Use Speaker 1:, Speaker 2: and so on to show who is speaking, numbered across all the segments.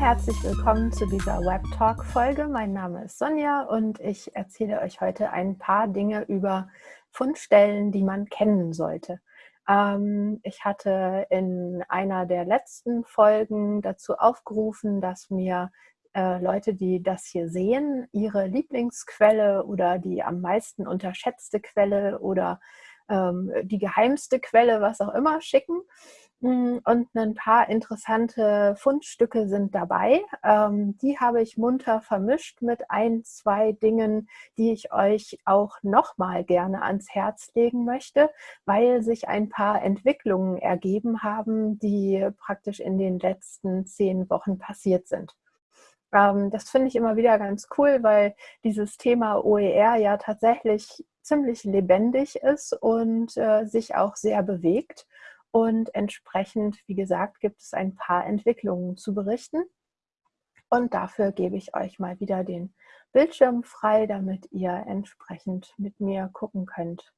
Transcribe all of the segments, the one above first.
Speaker 1: herzlich willkommen zu dieser Web Talk Folge. Mein Name ist Sonja und ich erzähle euch heute ein paar Dinge über Fundstellen, die man kennen sollte. Ähm, ich hatte in einer der letzten Folgen dazu aufgerufen, dass mir äh, Leute, die das hier sehen, ihre Lieblingsquelle oder die am meisten unterschätzte Quelle oder ähm, die geheimste Quelle, was auch immer, schicken. Und ein paar interessante Fundstücke sind dabei. Ähm, die habe ich munter vermischt mit ein, zwei Dingen, die ich euch auch nochmal gerne ans Herz legen möchte, weil sich ein paar Entwicklungen ergeben haben, die praktisch in den letzten zehn Wochen passiert sind. Ähm, das finde ich immer wieder ganz cool, weil dieses Thema OER ja tatsächlich ziemlich lebendig ist und äh, sich auch sehr bewegt. Und entsprechend, wie gesagt, gibt es ein paar Entwicklungen zu berichten. Und dafür gebe ich euch mal wieder den Bildschirm frei, damit ihr entsprechend mit mir gucken könnt,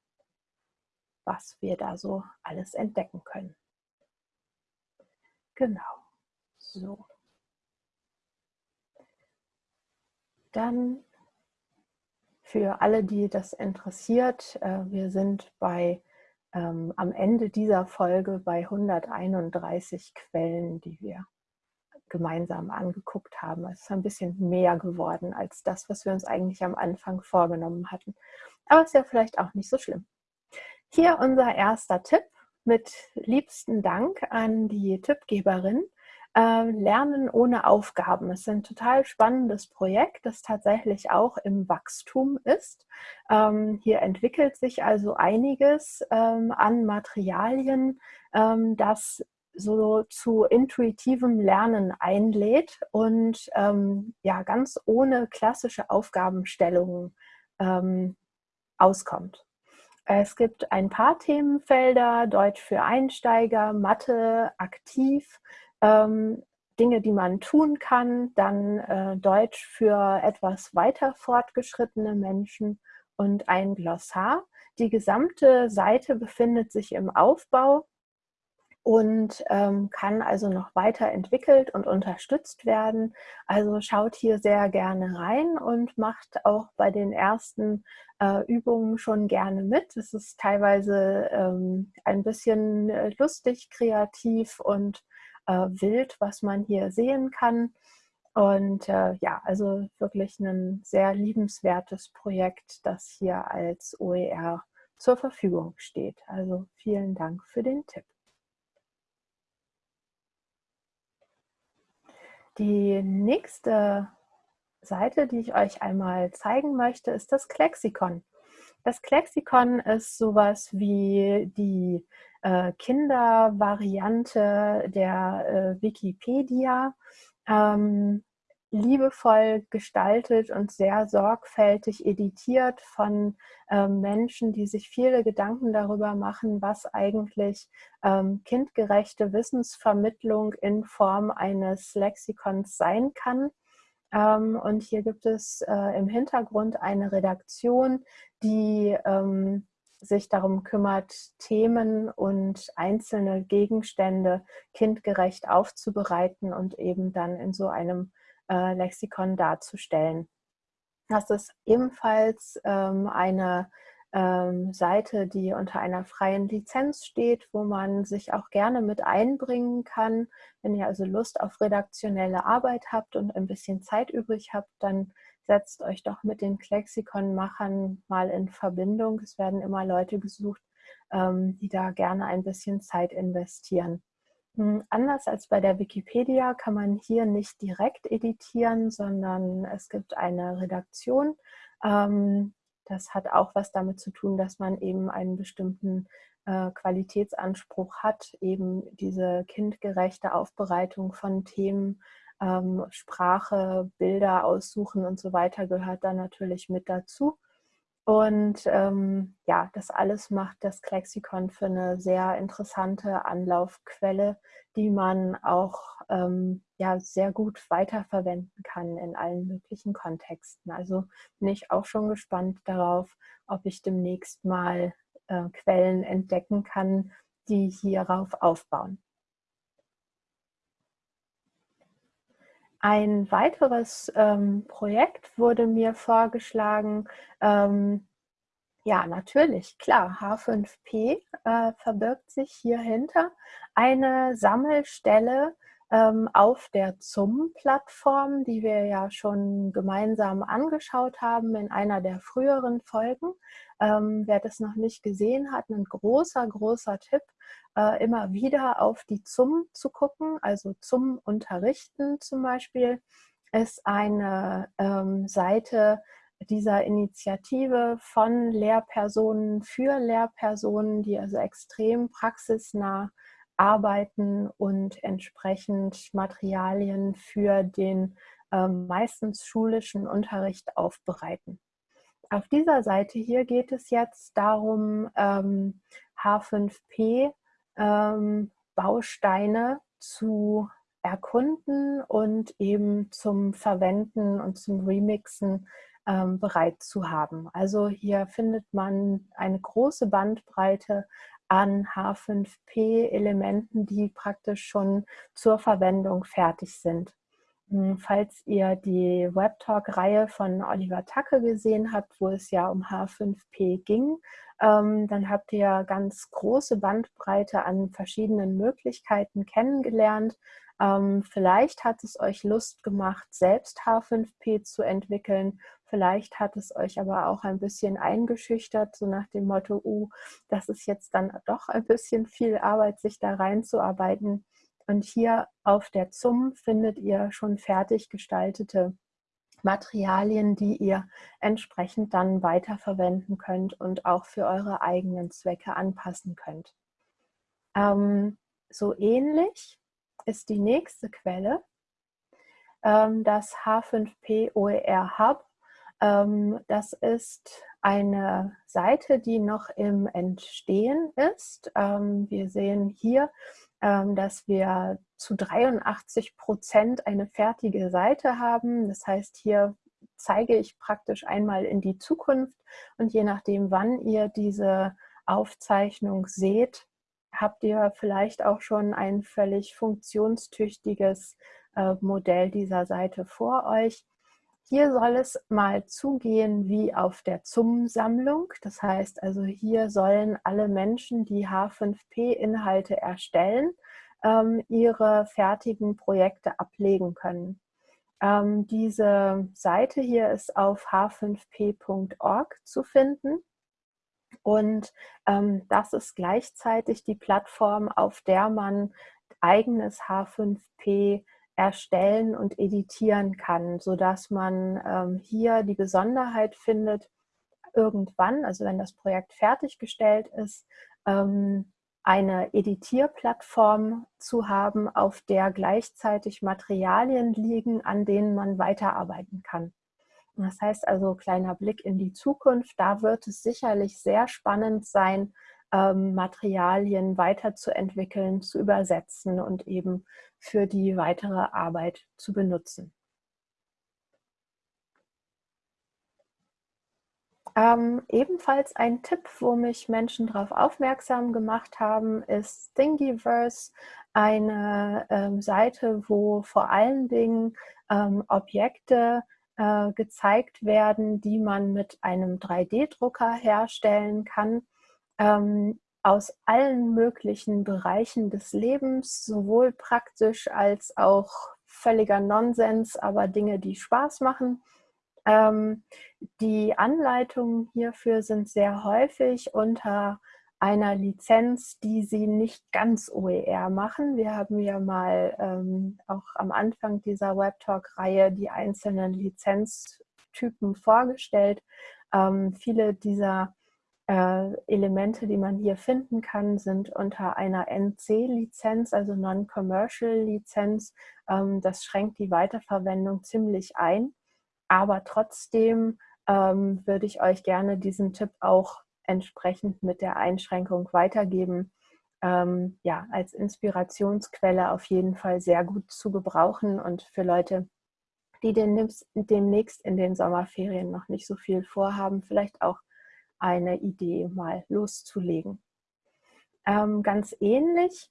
Speaker 1: was wir da so alles entdecken können. Genau. So. Dann für alle, die das interessiert, äh, wir sind bei ähm, am Ende dieser Folge bei 131 Quellen, die wir gemeinsam angeguckt haben. Es ist ein bisschen mehr geworden als das, was wir uns eigentlich am Anfang vorgenommen hatten. Aber ist ja vielleicht auch nicht so schlimm. Hier unser erster Tipp mit liebsten Dank an die Tippgeberin. Äh, Lernen ohne Aufgaben. Es ist ein total spannendes Projekt, das tatsächlich auch im Wachstum ist. Ähm, hier entwickelt sich also einiges ähm, an Materialien, ähm, das so zu intuitivem Lernen einlädt und ja ganz ohne klassische Aufgabenstellungen auskommt. Es gibt ein paar Themenfelder, Deutsch für Einsteiger, Mathe, aktiv, ähm, Dinge, die man tun kann, dann äh, Deutsch für etwas weiter fortgeschrittene Menschen und ein Glossar. Die gesamte Seite befindet sich im Aufbau und ähm, kann also noch weiterentwickelt und unterstützt werden. Also schaut hier sehr gerne rein und macht auch bei den ersten äh, Übungen schon gerne mit. Es ist teilweise ähm, ein bisschen äh, lustig, kreativ und wild, was man hier sehen kann. Und äh, ja, also wirklich ein sehr liebenswertes Projekt, das hier als OER zur Verfügung steht. Also vielen Dank für den Tipp. Die nächste Seite, die ich euch einmal zeigen möchte, ist das Klexikon. Das Klexikon ist sowas wie die äh, Kindervariante der äh, Wikipedia. Ähm, liebevoll gestaltet und sehr sorgfältig editiert von ähm, Menschen, die sich viele Gedanken darüber machen, was eigentlich ähm, kindgerechte Wissensvermittlung in Form eines Lexikons sein kann. Ähm, und hier gibt es äh, im Hintergrund eine Redaktion, die ähm, sich darum kümmert, Themen und einzelne Gegenstände kindgerecht aufzubereiten und eben dann in so einem äh, Lexikon darzustellen. Das ist ebenfalls ähm, eine ähm, Seite, die unter einer freien Lizenz steht, wo man sich auch gerne mit einbringen kann. Wenn ihr also Lust auf redaktionelle Arbeit habt und ein bisschen Zeit übrig habt, dann setzt euch doch mit den Klexikon-Machern mal in Verbindung. Es werden immer Leute gesucht, ähm, die da gerne ein bisschen Zeit investieren. Hm, anders als bei der Wikipedia kann man hier nicht direkt editieren, sondern es gibt eine Redaktion. Ähm, das hat auch was damit zu tun, dass man eben einen bestimmten äh, Qualitätsanspruch hat, eben diese kindgerechte Aufbereitung von Themen ähm, Sprache, Bilder aussuchen und so weiter gehört da natürlich mit dazu. Und ähm, ja, das alles macht das Klexikon für eine sehr interessante Anlaufquelle, die man auch ähm, ja, sehr gut weiterverwenden kann in allen möglichen Kontexten. Also bin ich auch schon gespannt darauf, ob ich demnächst mal äh, Quellen entdecken kann, die hierauf aufbauen. Ein weiteres ähm, Projekt wurde mir vorgeschlagen, ähm, ja, natürlich, klar. H5P äh, verbirgt sich hierhinter eine Sammelstelle auf der ZUM-Plattform, die wir ja schon gemeinsam angeschaut haben in einer der früheren Folgen. Ähm, wer das noch nicht gesehen hat, ein großer, großer Tipp, äh, immer wieder auf die ZUM zu gucken, also ZUM unterrichten zum Beispiel, ist eine ähm, Seite, dieser Initiative von Lehrpersonen für Lehrpersonen, die also extrem praxisnah arbeiten und entsprechend Materialien für den äh, meistens schulischen Unterricht aufbereiten. Auf dieser Seite hier geht es jetzt darum, ähm, H5P ähm, Bausteine zu erkunden und eben zum Verwenden und zum Remixen ähm, bereit zu haben. Also hier findet man eine große Bandbreite an H5P-Elementen, die praktisch schon zur Verwendung fertig sind. Hm, falls ihr die Webtalk-Reihe von Oliver Tacke gesehen habt, wo es ja um H5P ging, ähm, dann habt ihr ganz große Bandbreite an verschiedenen Möglichkeiten kennengelernt. Ähm, vielleicht hat es euch Lust gemacht, selbst H5P zu entwickeln Vielleicht hat es euch aber auch ein bisschen eingeschüchtert, so nach dem Motto, uh, das ist jetzt dann doch ein bisschen viel Arbeit, sich da reinzuarbeiten. Und hier auf der ZUM findet ihr schon fertig gestaltete Materialien, die ihr entsprechend dann weiterverwenden könnt und auch für eure eigenen Zwecke anpassen könnt. Ähm, so ähnlich ist die nächste Quelle, ähm, das H5P OER Hub ähm, das ist eine Seite, die noch im Entstehen ist. Ähm, wir sehen hier, dass wir zu 83 Prozent eine fertige Seite haben. Das heißt, hier zeige ich praktisch einmal in die Zukunft und je nachdem, wann ihr diese Aufzeichnung seht, habt ihr vielleicht auch schon ein völlig funktionstüchtiges äh, Modell dieser Seite vor euch. Hier soll es mal zugehen wie auf der ZUM-Sammlung. Das heißt also, hier sollen alle Menschen, die H5P-Inhalte erstellen, ähm, ihre fertigen Projekte ablegen können. Ähm, diese Seite hier ist auf h5p.org zu finden. Und ähm, das ist gleichzeitig die Plattform, auf der man eigenes H5P erstellen und editieren kann, sodass man ähm, hier die Besonderheit findet, irgendwann, also wenn das Projekt fertiggestellt ist, ähm, eine Editierplattform zu haben, auf der gleichzeitig Materialien liegen, an denen man weiterarbeiten kann. Das heißt also, kleiner Blick in die Zukunft, da wird es sicherlich sehr spannend sein, ähm, Materialien weiterzuentwickeln, zu übersetzen und eben für die weitere Arbeit zu benutzen. Ähm, ebenfalls ein Tipp, wo mich Menschen darauf aufmerksam gemacht haben, ist Thingiverse, eine ähm, Seite, wo vor allen Dingen ähm, Objekte äh, gezeigt werden, die man mit einem 3D-Drucker herstellen kann ähm, aus allen möglichen Bereichen des Lebens, sowohl praktisch als auch völliger Nonsens, aber Dinge, die Spaß machen. Ähm, die Anleitungen hierfür sind sehr häufig unter einer Lizenz, die sie nicht ganz OER machen. Wir haben ja mal ähm, auch am Anfang dieser Webtalk-Reihe die einzelnen Lizenztypen vorgestellt. Ähm, viele dieser äh, Elemente, die man hier finden kann, sind unter einer NC-Lizenz, also Non-Commercial-Lizenz. Ähm, das schränkt die Weiterverwendung ziemlich ein. Aber trotzdem ähm, würde ich euch gerne diesen Tipp auch entsprechend mit der Einschränkung weitergeben. Ähm, ja, als Inspirationsquelle auf jeden Fall sehr gut zu gebrauchen und für Leute, die demnächst in den Sommerferien noch nicht so viel vorhaben, vielleicht auch eine Idee mal loszulegen. Ähm, ganz ähnlich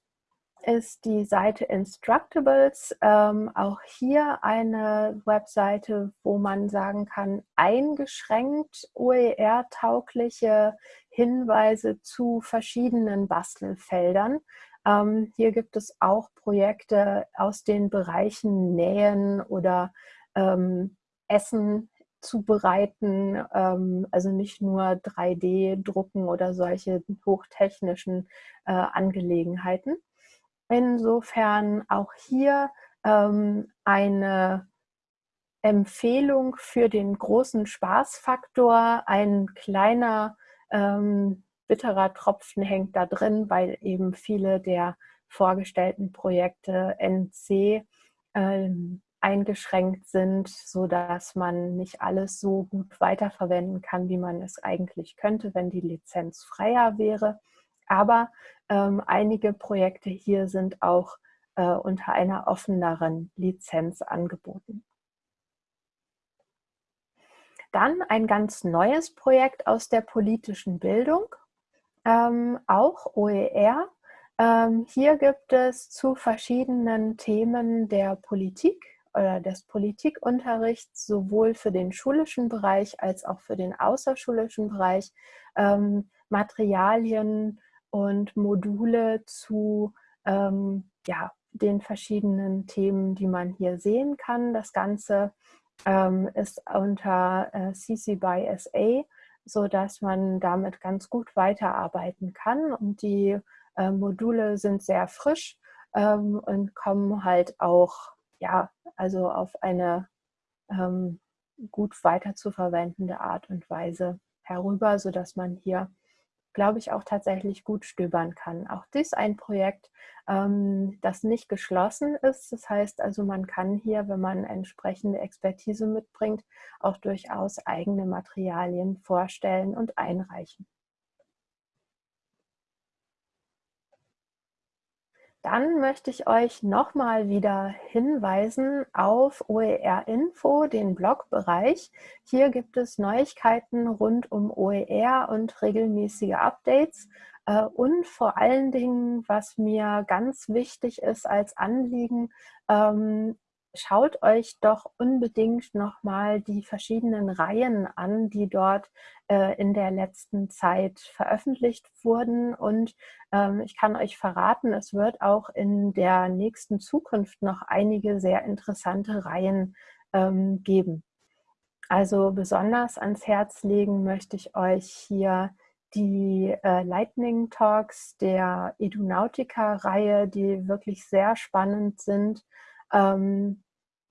Speaker 1: ist die Seite Instructables. Ähm, auch hier eine Webseite, wo man sagen kann, eingeschränkt OER-taugliche Hinweise zu verschiedenen Bastelfeldern. Ähm, hier gibt es auch Projekte aus den Bereichen Nähen oder ähm, Essen zubereiten, ähm, also nicht nur 3D-Drucken oder solche hochtechnischen äh, Angelegenheiten. Insofern auch hier ähm, eine Empfehlung für den großen Spaßfaktor. Ein kleiner ähm, bitterer Tropfen hängt da drin, weil eben viele der vorgestellten Projekte NC ähm, eingeschränkt sind, so dass man nicht alles so gut weiterverwenden kann, wie man es eigentlich könnte, wenn die Lizenz freier wäre. Aber ähm, einige Projekte hier sind auch äh, unter einer offeneren Lizenz angeboten. Dann ein ganz neues Projekt aus der politischen Bildung, ähm, auch OER. Ähm, hier gibt es zu verschiedenen Themen der Politik oder des Politikunterrichts sowohl für den schulischen Bereich als auch für den außerschulischen Bereich ähm, Materialien und Module zu ähm, ja, den verschiedenen Themen, die man hier sehen kann. Das Ganze ähm, ist unter äh, CC by SA, sodass man damit ganz gut weiterarbeiten kann. Und die äh, Module sind sehr frisch ähm, und kommen halt auch ja, also auf eine ähm, gut weiter zu verwendende Art und Weise herüber, sodass man hier, glaube ich, auch tatsächlich gut stöbern kann. Auch dies ein Projekt, ähm, das nicht geschlossen ist. Das heißt also, man kann hier, wenn man entsprechende Expertise mitbringt, auch durchaus eigene Materialien vorstellen und einreichen. Dann möchte ich euch nochmal wieder hinweisen auf OER Info, den Blogbereich. Hier gibt es Neuigkeiten rund um OER und regelmäßige Updates. Äh, und vor allen Dingen, was mir ganz wichtig ist als Anliegen, ähm, schaut euch doch unbedingt nochmal die verschiedenen Reihen an, die dort äh, in der letzten Zeit veröffentlicht wurden. Und ähm, ich kann euch verraten, es wird auch in der nächsten Zukunft noch einige sehr interessante Reihen ähm, geben. Also besonders ans Herz legen möchte ich euch hier die äh, Lightning Talks der Edunautica-Reihe, die wirklich sehr spannend sind. Ähm,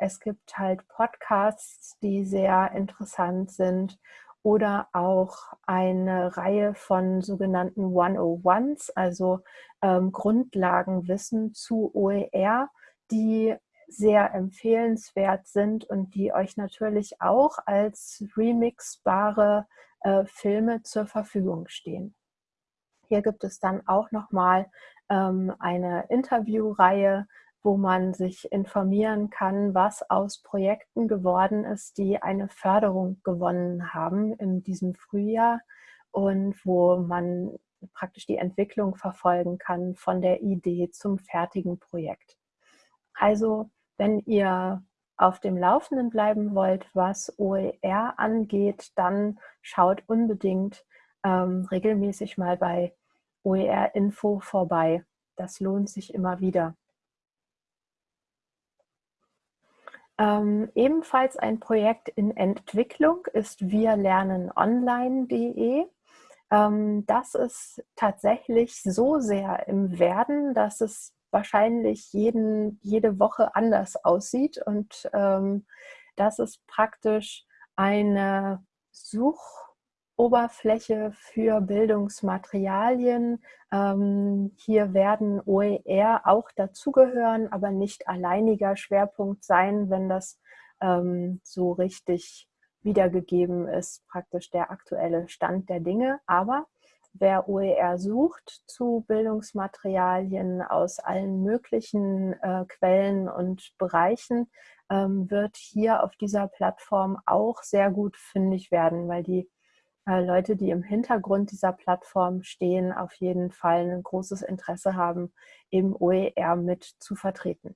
Speaker 1: es gibt halt Podcasts, die sehr interessant sind oder auch eine Reihe von sogenannten 101s, also ähm, Grundlagenwissen zu OER, die sehr empfehlenswert sind und die euch natürlich auch als remixbare äh, Filme zur Verfügung stehen. Hier gibt es dann auch nochmal ähm, eine Interviewreihe wo man sich informieren kann, was aus Projekten geworden ist, die eine Förderung gewonnen haben in diesem Frühjahr und wo man praktisch die Entwicklung verfolgen kann von der Idee zum fertigen Projekt. Also wenn ihr auf dem Laufenden bleiben wollt, was OER angeht, dann schaut unbedingt ähm, regelmäßig mal bei OER Info vorbei. Das lohnt sich immer wieder. Ähm, ebenfalls ein Projekt in Entwicklung ist wirlernenonline.de. Ähm, das ist tatsächlich so sehr im Werden, dass es wahrscheinlich jeden, jede Woche anders aussieht. Und ähm, das ist praktisch eine Such- Oberfläche für Bildungsmaterialien. Ähm, hier werden OER auch dazugehören, aber nicht alleiniger Schwerpunkt sein, wenn das ähm, so richtig wiedergegeben ist, praktisch der aktuelle Stand der Dinge. Aber wer OER sucht zu Bildungsmaterialien aus allen möglichen äh, Quellen und Bereichen, ähm, wird hier auf dieser Plattform auch sehr gut fündig werden, weil die Leute, die im Hintergrund dieser Plattform stehen, auf jeden Fall ein großes Interesse haben, eben OER mit zu vertreten.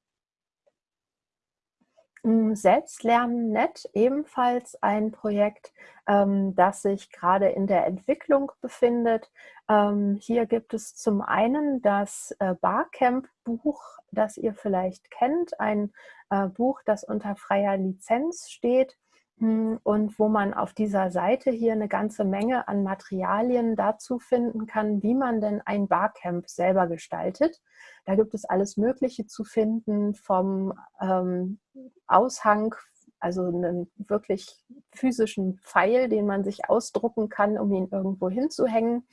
Speaker 1: Selbstlernen.net, ebenfalls ein Projekt, ähm, das sich gerade in der Entwicklung befindet. Ähm, hier gibt es zum einen das äh, Barcamp-Buch, das ihr vielleicht kennt, ein äh, Buch, das unter freier Lizenz steht und wo man auf dieser Seite hier eine ganze Menge an Materialien dazu finden kann, wie man denn ein Barcamp selber gestaltet. Da gibt es alles Mögliche zu finden, vom ähm, Aushang, also einen wirklich physischen Pfeil, den man sich ausdrucken kann, um ihn irgendwo hinzuhängen,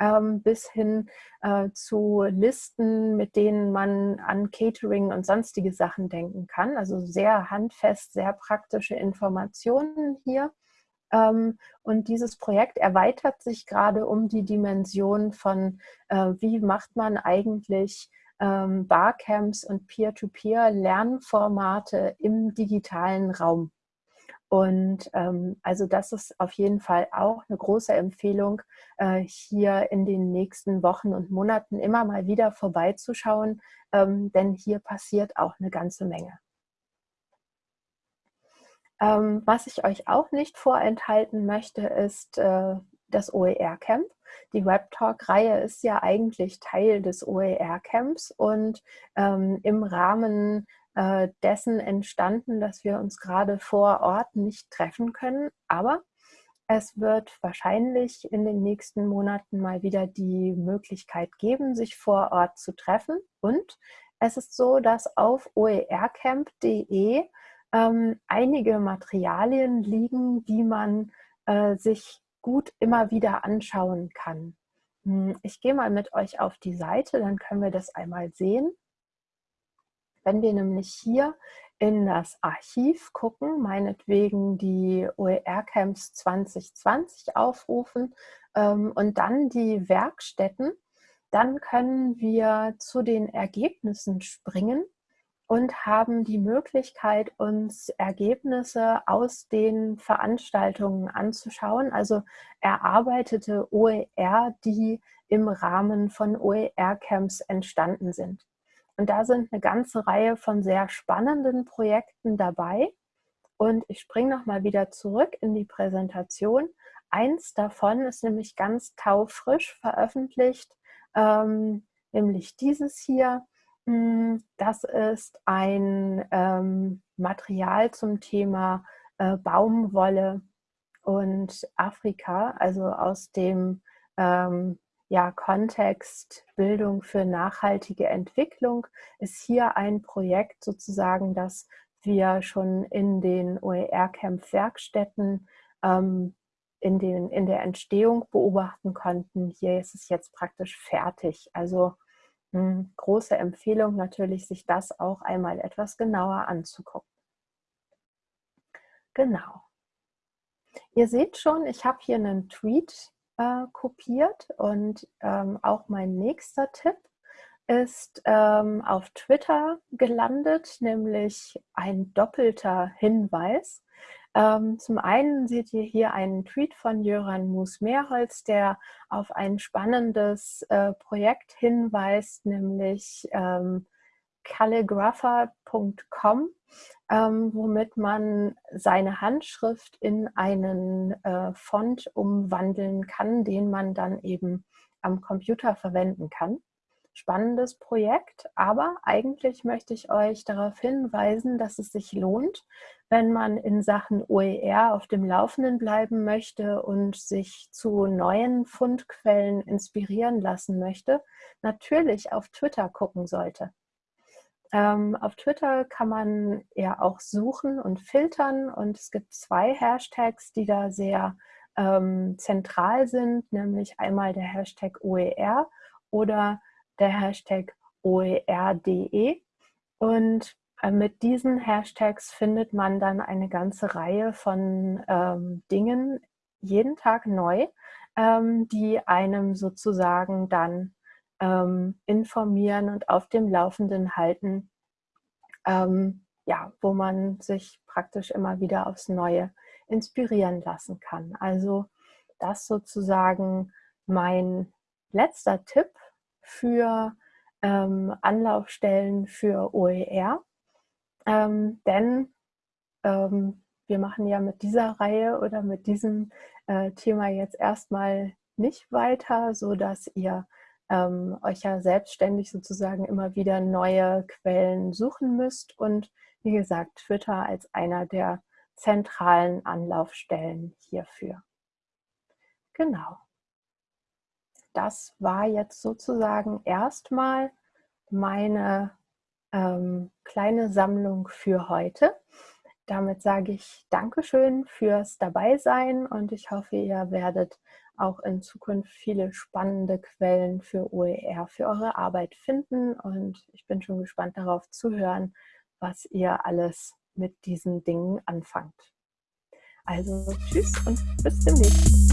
Speaker 1: ähm, bis hin äh, zu Listen, mit denen man an Catering und sonstige Sachen denken kann. Also sehr handfest, sehr praktische Informationen hier. Ähm, und dieses Projekt erweitert sich gerade um die Dimension von, äh, wie macht man eigentlich ähm, Barcamps und Peer-to-Peer-Lernformate im digitalen Raum. Und ähm, also das ist auf jeden Fall auch eine große Empfehlung, äh, hier in den nächsten Wochen und Monaten immer mal wieder vorbeizuschauen, ähm, denn hier passiert auch eine ganze Menge. Ähm, was ich euch auch nicht vorenthalten möchte, ist äh, das OER-Camp. Die Webtalk-Reihe ist ja eigentlich Teil des OER-Camps und ähm, im Rahmen äh, dessen entstanden, dass wir uns gerade vor Ort nicht treffen können. Aber es wird wahrscheinlich in den nächsten Monaten mal wieder die Möglichkeit geben, sich vor Ort zu treffen. Und es ist so, dass auf oercamp.de ähm, einige Materialien liegen, die man äh, sich gut immer wieder anschauen kann. Hm, ich gehe mal mit euch auf die Seite, dann können wir das einmal sehen. Wenn wir nämlich hier in das Archiv gucken, meinetwegen die OER-Camps 2020 aufrufen ähm, und dann die Werkstätten, dann können wir zu den Ergebnissen springen und haben die Möglichkeit, uns Ergebnisse aus den Veranstaltungen anzuschauen, also erarbeitete OER, die im Rahmen von OER-Camps entstanden sind. Und da sind eine ganze Reihe von sehr spannenden Projekten dabei. Und ich springe nochmal wieder zurück in die Präsentation. Eins davon ist nämlich ganz taufrisch veröffentlicht, ähm, nämlich dieses hier. Hm, das ist ein ähm, Material zum Thema äh, Baumwolle und Afrika, also aus dem ähm, ja, Kontext Bildung für nachhaltige Entwicklung ist hier ein Projekt sozusagen, das wir schon in den OER-Camp-Werkstätten ähm, in, in der Entstehung beobachten konnten. Hier ist es jetzt praktisch fertig. Also hm, große Empfehlung natürlich, sich das auch einmal etwas genauer anzugucken. Genau. Ihr seht schon, ich habe hier einen Tweet äh, kopiert und ähm, auch mein nächster Tipp ist ähm, auf Twitter gelandet, nämlich ein doppelter Hinweis. Ähm, zum einen seht ihr hier einen Tweet von Jöran Mus-Mehrholz, der auf ein spannendes äh, Projekt hinweist, nämlich ähm, calligrapher.com, ähm, womit man seine Handschrift in einen äh, Font umwandeln kann, den man dann eben am Computer verwenden kann spannendes Projekt, aber eigentlich möchte ich euch darauf hinweisen, dass es sich lohnt, wenn man in Sachen OER auf dem Laufenden bleiben möchte und sich zu neuen Fundquellen inspirieren lassen möchte, natürlich auf Twitter gucken sollte. Ähm, auf Twitter kann man ja auch suchen und filtern und es gibt zwei Hashtags, die da sehr ähm, zentral sind, nämlich einmal der Hashtag OER oder der Hashtag OERDE. Und äh, mit diesen Hashtags findet man dann eine ganze Reihe von ähm, Dingen jeden Tag neu, ähm, die einem sozusagen dann ähm, informieren und auf dem Laufenden halten, ähm, ja, wo man sich praktisch immer wieder aufs Neue inspirieren lassen kann. Also das sozusagen mein letzter Tipp für ähm, Anlaufstellen für OER. Ähm, denn ähm, wir machen ja mit dieser Reihe oder mit diesem äh, Thema jetzt erstmal nicht weiter, so dass ihr ähm, euch ja selbstständig sozusagen immer wieder neue Quellen suchen müsst und wie gesagt Twitter als einer der zentralen Anlaufstellen hierfür. Genau. Das war jetzt sozusagen erstmal meine ähm, kleine Sammlung für heute. Damit sage ich Dankeschön fürs Dabeisein und ich hoffe, ihr werdet auch in Zukunft viele spannende Quellen für OER, für eure Arbeit finden und ich bin schon gespannt darauf zu hören, was ihr alles mit diesen Dingen anfangt. Also tschüss und bis demnächst.